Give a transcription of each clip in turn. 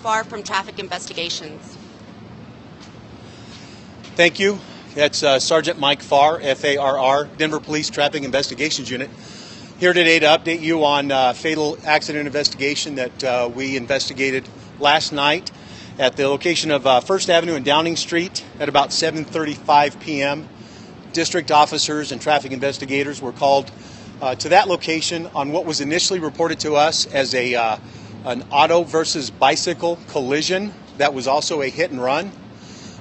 Farr from traffic investigations. Thank you. That's uh, Sergeant Mike Farr, F A R R, Denver Police Traffic Investigations Unit. Here today to update you on uh, fatal accident investigation that uh, we investigated last night at the location of uh, First Avenue and Downing Street at about 7:35 p.m. District officers and traffic investigators were called uh, to that location on what was initially reported to us as a uh, an auto versus bicycle collision that was also a hit and run.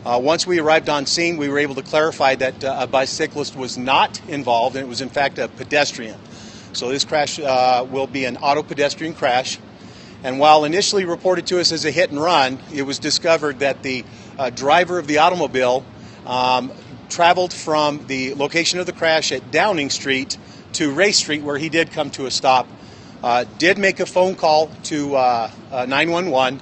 Uh, once we arrived on scene, we were able to clarify that uh, a bicyclist was not involved, and it was in fact a pedestrian. So this crash uh, will be an auto pedestrian crash. And while initially reported to us as a hit and run, it was discovered that the uh, driver of the automobile um, traveled from the location of the crash at Downing Street to Race Street, where he did come to a stop. Uh, did make a phone call to uh, 911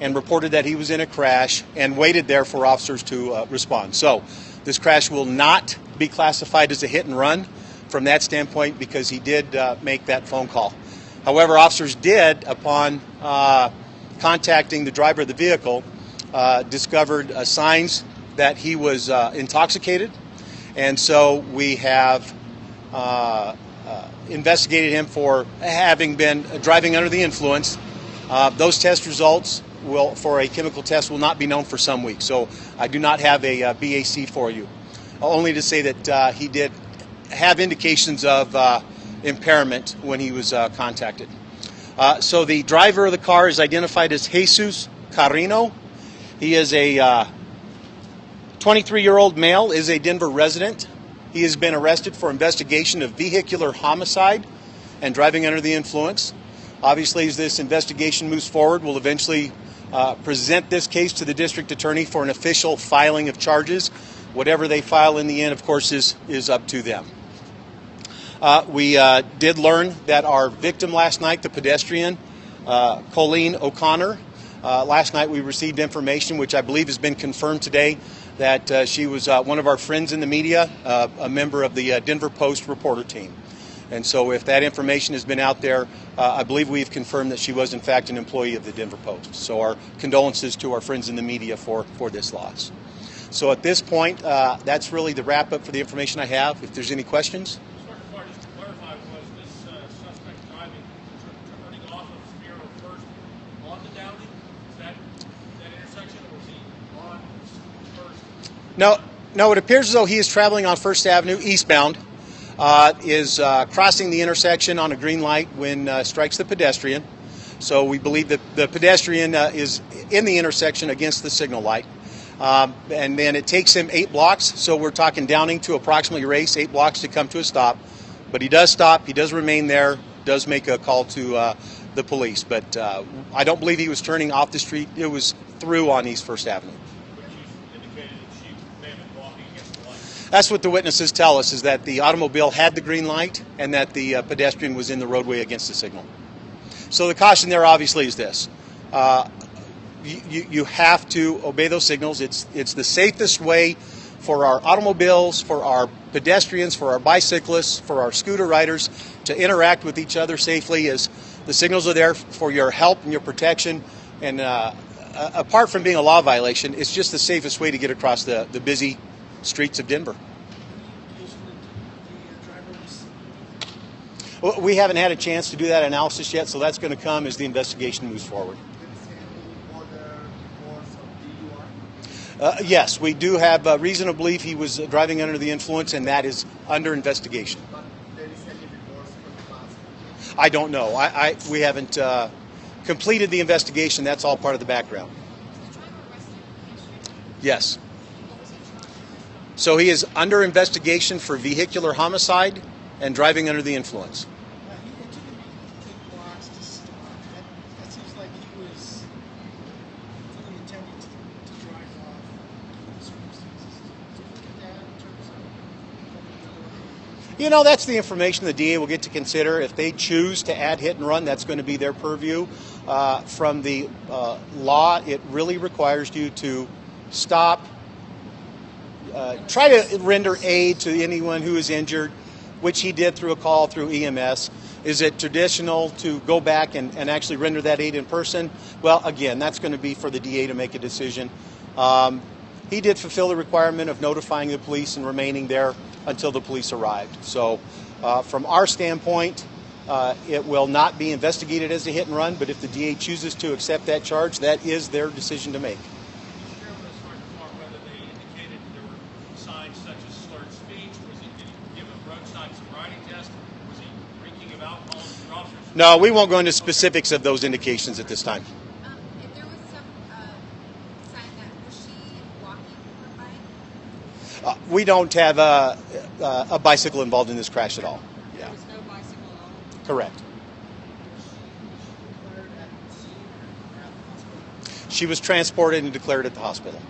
and reported that he was in a crash and waited there for officers to uh, respond. So this crash will not be classified as a hit and run from that standpoint because he did uh, make that phone call. However, officers did, upon uh, contacting the driver of the vehicle, uh, discovered uh, signs that he was uh, intoxicated, and so we have investigated him for having been driving under the influence. those test results will, for a chemical test, will not be known for some weeks. So I do not have a uh, BAC for you. Only to say that uh, he did have indications of uh, impairment when he was uh, contacted. Uh, so the driver of the car is identified as Jesus Carino. He is a 23 year old male, is a Denver resident. He has been arrested for investigation of vehicular homicide and driving under the influence. Obviously, as this investigation moves forward, we'll eventually uh, present this case to the district attorney for an official filing of charges. Whatever they file in the end, of course, is, is up to them. Uh, we uh, did learn that our victim last night, the pedestrian, uh, Colleen O'Connor, uh, last night we received information, which I believe has been confirmed today, that uh, she was one of our friends in the media, a member of the Denver Post reporter team. And so, if that information has been out there, uh, I believe we've confirmed that she was, in fact, an employee of the Denver Post. So, our condolences to our friends in the media for, for this loss. So, at this point, uh, that's really the wrap up for the information I have. If there's any questions. No, no, it appears as though he is traveling on First Avenue eastbound uh, is uh, crossing the intersection on a green light when uh, strikes the pedestrian. So we believe that the pedestrian uh, is in the intersection against the signal light. Um, and then it takes him eight blocks. So we're talking Downing to approximately race, eight blocks to come to a stop. But he does stop, he does remain there, does make a call to uh, the police. But uh, I don't believe he was turning off the street, it was through on East First Avenue. That's what the witnesses tell us is that the automobile had the green light and that the uh, pedestrian was in the roadway against the signal. So the caution there obviously is this. Uh, you, you have to obey those signals. It's, it's the safest way for our automobiles, for our pedestrians, for our bicyclists, for our scooter riders to interact with each other safely as the signals are there for your help and your protection. And uh, apart from being a law violation, it's just the safest way to get across the, the busy streets of Denver. Well, we haven't had a chance to do that analysis yet, so that's going to come as the investigation moves forward. Uh, yes, we do have uh, reason to believe he was driving under the influence, and that is under investigation. I don't know. I, I we haven't uh, completed the investigation. That's all part of the background. Yes. So he is under investigation for vehicular homicide and driving under the influence. You know, that's the information the DA will get to consider. If they choose to add hit and run, that's going to be their purview. Uh, from the uh, law, it really requires you to stop, uh, try to render aid to anyone who is injured, which he did through a call through EMS. Is it traditional to go back and, and actually render that aid in person? Well, again, that's going to be for the DA to make a decision. Um, he did fulfill the requirement of notifying the police and remaining there until the police arrived. So, uh, from our standpoint, uh, it will not be investigated as a hit and run, but if the DA chooses to accept that charge, that is their decision to make. Chairman, it's hard to tell whether they indicated there were signs such as slurred speech. Was he, did he give a roadside sobriety test? Was he drinking of alcohol to the officers? No, we won't go into specifics of those indications at this time. Um, if there was some uh, sign that was she walking her bike? Uh, we don't have a, a, a bicycle involved in this crash at all. Yeah, There was no bicycle at all. correct. She was transported and declared at the hospital.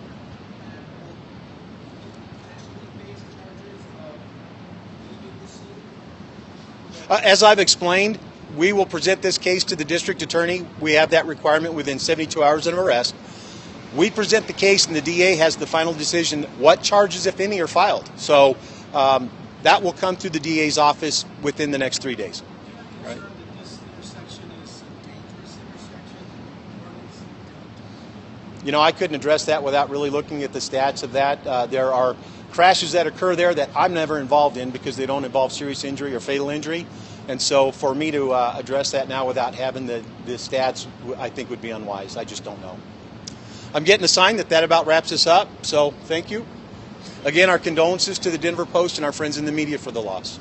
Uh, as I've explained, we will present this case to the district attorney. We have that requirement within 72 hours of arrest. We present the case, and the DA has the final decision what charges, if any, are filed. So um, that will come through the DA's office within the next three days. Right. that this intersection is a dangerous intersection, roads don't. You know, I couldn't address that without really looking at the stats of that. Uh, there are crashes that occur there that I'm never involved in because they don't involve serious injury or fatal injury. And so for me to uh, address that now without having the, the stats, I think would be unwise. I just don't know. I'm getting a sign that that about wraps us up. So thank you. Again, our condolences to the Denver Post and our friends in the media for the loss.